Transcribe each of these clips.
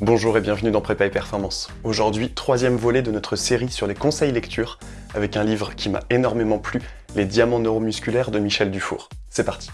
Bonjour et bienvenue dans Prépa et Performance. Aujourd'hui, troisième volet de notre série sur les conseils lecture, avec un livre qui m'a énormément plu, Les diamants neuromusculaires de Michel Dufour. C'est parti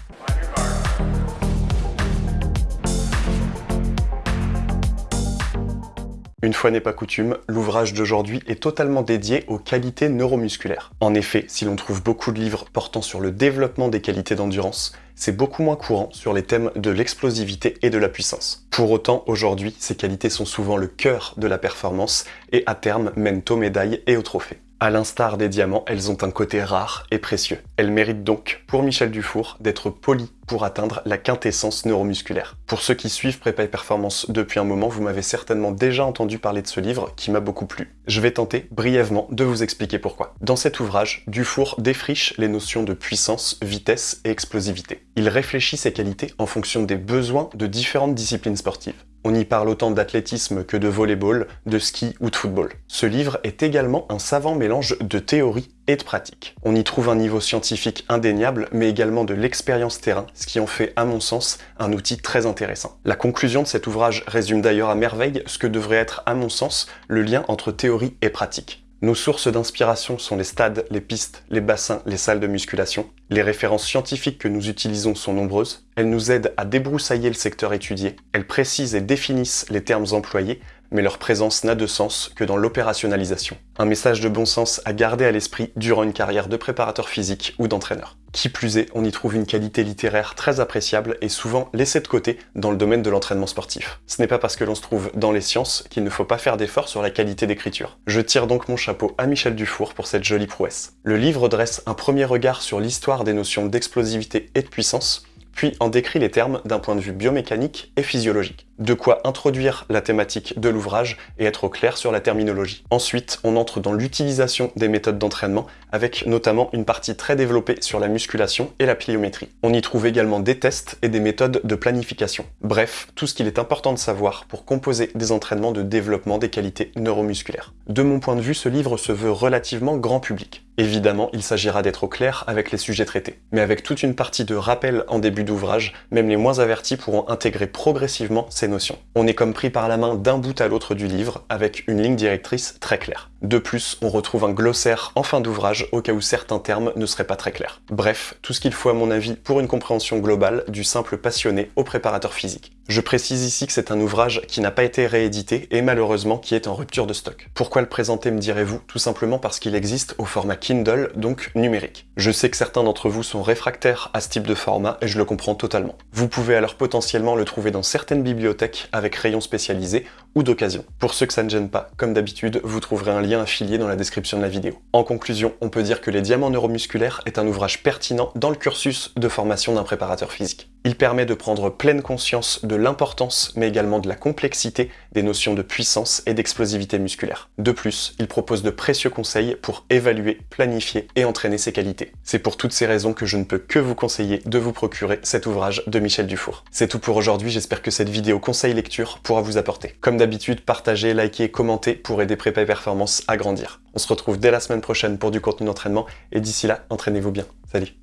Une fois n'est pas coutume, l'ouvrage d'aujourd'hui est totalement dédié aux qualités neuromusculaires. En effet, si l'on trouve beaucoup de livres portant sur le développement des qualités d'endurance, c'est beaucoup moins courant sur les thèmes de l'explosivité et de la puissance. Pour autant, aujourd'hui, ces qualités sont souvent le cœur de la performance et à terme mènent aux médailles et aux trophées. À l'instar des diamants, elles ont un côté rare et précieux. Elles méritent donc, pour Michel Dufour, d'être polies pour atteindre la quintessence neuromusculaire. Pour ceux qui suivent Prépa et Performance depuis un moment, vous m'avez certainement déjà entendu parler de ce livre qui m'a beaucoup plu. Je vais tenter brièvement de vous expliquer pourquoi. Dans cet ouvrage, Dufour défriche les notions de puissance, vitesse et explosivité. Il réfléchit ces qualités en fonction des besoins de différentes disciplines sportives. On y parle autant d'athlétisme que de volleyball, de ski ou de football. Ce livre est également un savant mélange de théorie et de pratique. On y trouve un niveau scientifique indéniable, mais également de l'expérience terrain, ce qui en fait, à mon sens, un outil très intéressant. La conclusion de cet ouvrage résume d'ailleurs à merveille ce que devrait être, à mon sens, le lien entre théorie et pratique. Nos sources d'inspiration sont les stades, les pistes, les bassins, les salles de musculation. Les références scientifiques que nous utilisons sont nombreuses. Elles nous aident à débroussailler le secteur étudié. Elles précisent et définissent les termes employés mais leur présence n'a de sens que dans l'opérationnalisation. Un message de bon sens à garder à l'esprit durant une carrière de préparateur physique ou d'entraîneur. Qui plus est, on y trouve une qualité littéraire très appréciable et souvent laissée de côté dans le domaine de l'entraînement sportif. Ce n'est pas parce que l'on se trouve dans les sciences qu'il ne faut pas faire d'efforts sur la qualité d'écriture. Je tire donc mon chapeau à Michel Dufour pour cette jolie prouesse. Le livre dresse un premier regard sur l'histoire des notions d'explosivité et de puissance, puis en décrit les termes d'un point de vue biomécanique et physiologique. De quoi introduire la thématique de l'ouvrage et être au clair sur la terminologie. Ensuite, on entre dans l'utilisation des méthodes d'entraînement, avec notamment une partie très développée sur la musculation et la pliométrie. On y trouve également des tests et des méthodes de planification. Bref, tout ce qu'il est important de savoir pour composer des entraînements de développement des qualités neuromusculaires. De mon point de vue, ce livre se veut relativement grand public. Évidemment, il s'agira d'être au clair avec les sujets traités. Mais avec toute une partie de rappel en début d'ouvrage, même les moins avertis pourront intégrer progressivement On est comme pris par la main d'un bout à l'autre du livre, avec une ligne directrice très claire. De plus, on retrouve un glossaire en fin d'ouvrage au cas où certains termes ne seraient pas très clairs. Bref, tout ce qu'il faut à mon avis pour une compréhension globale du simple passionné au préparateur physique. Je précise ici que c'est un ouvrage qui n'a pas été réédité et malheureusement qui est en rupture de stock. Pourquoi le présenter me direz-vous? Tout simplement parce qu'il existe au format Kindle, donc numérique. Je sais que certains d'entre vous sont réfractaires à ce type de format et je le comprends totalement. Vous pouvez alors potentiellement le trouver dans certaines bibliothèques avec rayons spécialisés ou d'occasion. Pour ceux que ça ne gêne pas, comme d'habitude, vous trouverez un lien affilié dans la description de la vidéo. En conclusion, on peut dire que Les Diamants Neuromusculaires est un ouvrage pertinent dans le cursus de formation d'un préparateur physique. Il permet de prendre pleine conscience de l'importance, mais également de la complexité des notions de puissance et d'explosivité musculaire. De plus, il propose de précieux conseils pour évaluer, planifier et entraîner ses qualités. C'est pour toutes ces raisons que je ne peux que vous conseiller de vous procurer cet ouvrage de Michel Dufour. C'est tout pour aujourd'hui, j'espère que cette vidéo conseil lecture pourra vous apporter. Comme d'habitude, partagez, likez, commentez pour aider Prépa et Performance à grandir. On se retrouve dès la semaine prochaine pour du contenu d'entraînement et d'ici là, entraînez-vous bien. Salut